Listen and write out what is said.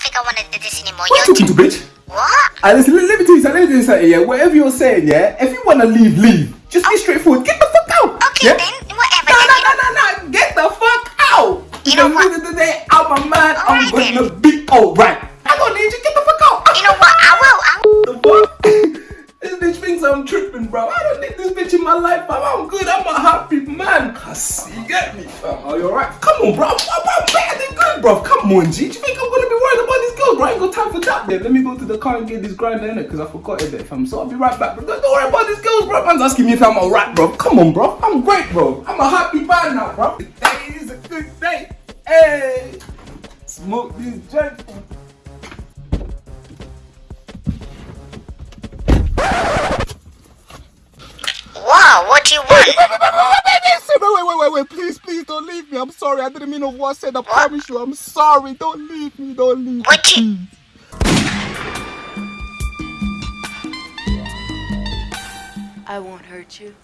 think I want to do this anymore. What you You're talking to, bitch? What? Listen, let, me tell you something. Let me tell you something. Yeah, whatever you're saying, yeah. If you wanna leave, leave. Just be oh. straightforward. Get the fuck out. Okay yeah? then, whatever. No, then no, no, no, no. Get the fuck out. You know what? the of the day, I'm a man. I'm Alright gonna then. be alright. I don't need you. Get the fuck out. You know what? I will. I will. the fuck? this bitch thinks I'm tripping, bro. I don't need this bitch in my life, fam. I'm good. I'm a happy man. Cause you get me, fam. Are you alright? Come on, bro. I'm, I'm, I'm better than good, bro. Come on, G. got time for that, then. Let me go to the car and get this grinder in it, cause I forgot it, fam. So I'll be right back, bro. Don't, worry about these girls, bro. Man's asking me if I'm alright, bro. Come on, bro. I'm great, bro. I'm a happy man now, bro. Today is a good day. Hey, smoke this joint. Wow, what do you want? Wait, wait, wait, wait, wait, please, please don't leave me. I'm sorry. I didn't mean of what I said. I promise you. I'm sorry. Don't leave me. Don't leave me. What you- I won't hurt you.